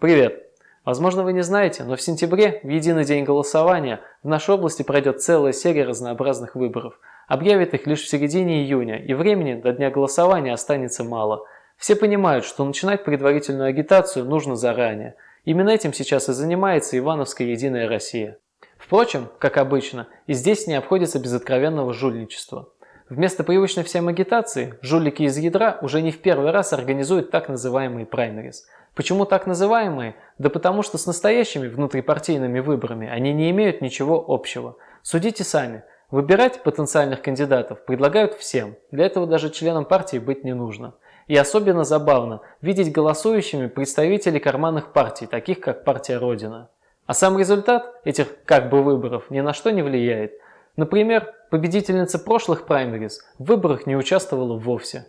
Привет! Возможно, вы не знаете, но в сентябре, в единый день голосования, в нашей области пройдет целая серия разнообразных выборов. Объявят их лишь в середине июня, и времени до дня голосования останется мало. Все понимают, что начинать предварительную агитацию нужно заранее. Именно этим сейчас и занимается Ивановская Единая Россия. Впрочем, как обычно, и здесь не обходится без откровенного жульничества. Вместо привычной всем агитации, жулики из ядра уже не в первый раз организуют так называемые праймерис – Почему так называемые? Да потому что с настоящими внутрипартийными выборами они не имеют ничего общего. Судите сами. Выбирать потенциальных кандидатов предлагают всем. Для этого даже членам партии быть не нужно. И особенно забавно видеть голосующими представителей карманных партий, таких как партия Родина. А сам результат этих как бы выборов ни на что не влияет. Например, победительница прошлых праймерис в выборах не участвовала вовсе.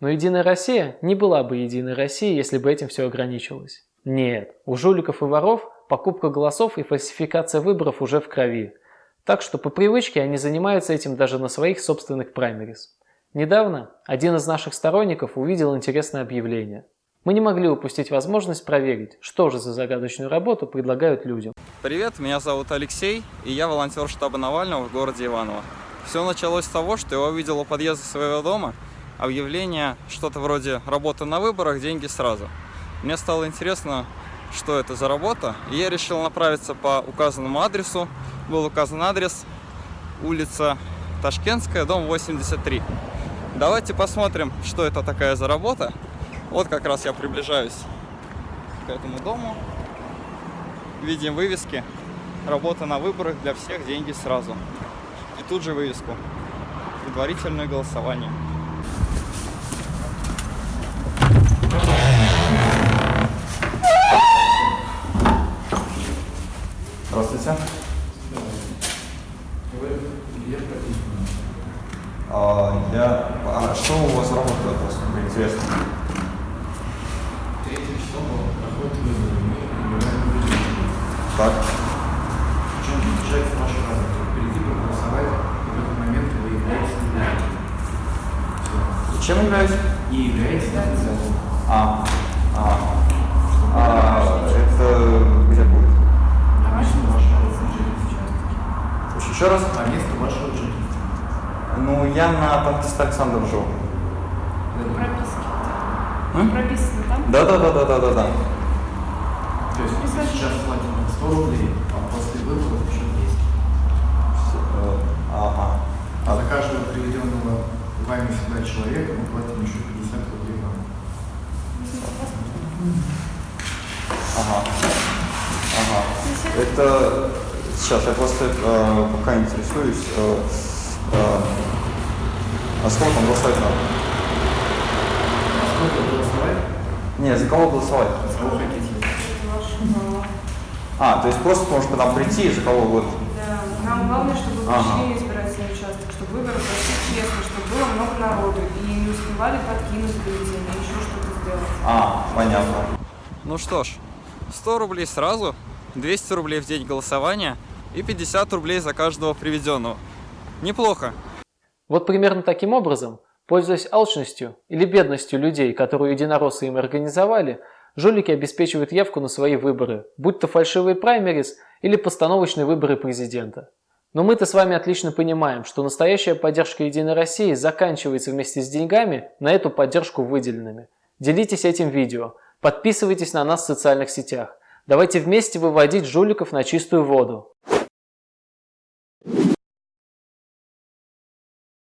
Но Единая Россия не была бы Единой Россией, если бы этим все ограничилось. Нет, у жуликов и воров покупка голосов и фальсификация выборов уже в крови. Так что по привычке они занимаются этим даже на своих собственных праймерис. Недавно один из наших сторонников увидел интересное объявление. Мы не могли упустить возможность проверить, что же за загадочную работу предлагают людям. Привет, меня зовут Алексей, и я волонтер штаба Навального в городе Иваново. Все началось с того, что я увидел у подъезда своего дома объявление, что-то вроде «работа на выборах, деньги сразу». Мне стало интересно, что это за работа, и я решил направиться по указанному адресу. Был указан адрес, улица Ташкентская, дом 83. Давайте посмотрим, что это такая за работа. Вот как раз я приближаюсь к этому дому. Видим вывески «Работа на выборах для всех, деньги сразу». И тут же вывеску «Предварительное голосование». Здравствуйте. А, я... а что у вас работает, просто интересно? Третье число проходит выборы. Мы выбираем Так. В чем заключается ваша работа? Прийти проголосовать, и в этот момент вы являетесь кандидатом. Все. Чем являюсь? И являетесь. А. А. Еще раз? По месту вашего жительства. Ну, я на Бангиста Александр живу. Прописки. М? Прописано там? Да, да, да, да, да, да, да. То есть мы сейчас платим 100 рублей, а после выборов еще 200. Э, Ага. А за каждого приведенного вами сюда человека мы платим еще 50 рублей вам. Ага. Ага. Это сейчас я просто э, пока интересуюсь. Э, э, а сколько там голосовать надо? А сколько голосовать? Не, за кого голосовать? За кого хотите? А, то есть просто можешь к нам прийти, за кого вот. Да, нам главное, чтобы вы Ага. пришли избирательный участок, чтобы выборы прошли честно, чтобы было много народу и не успевали подкинуть бюллетени, еще что-то сделать. А, понятно. Ну что ж, 100 рублей сразу, 200 рублей в день голосования и 50 рублей за каждого приведенного. Неплохо. Вот примерно таким образом, пользуясь алчностью или бедностью людей, которую единороссы им организовали, жулики обеспечивают явку на свои выборы, будь то фальшивые праймерис или постановочные выборы президента. Но мы-то с вами отлично понимаем, что настоящая поддержка Единой России заканчивается вместе с деньгами на эту поддержку выделенными. Делитесь этим видео, подписывайтесь на нас в социальных сетях. Давайте вместе выводить жуликов на чистую воду.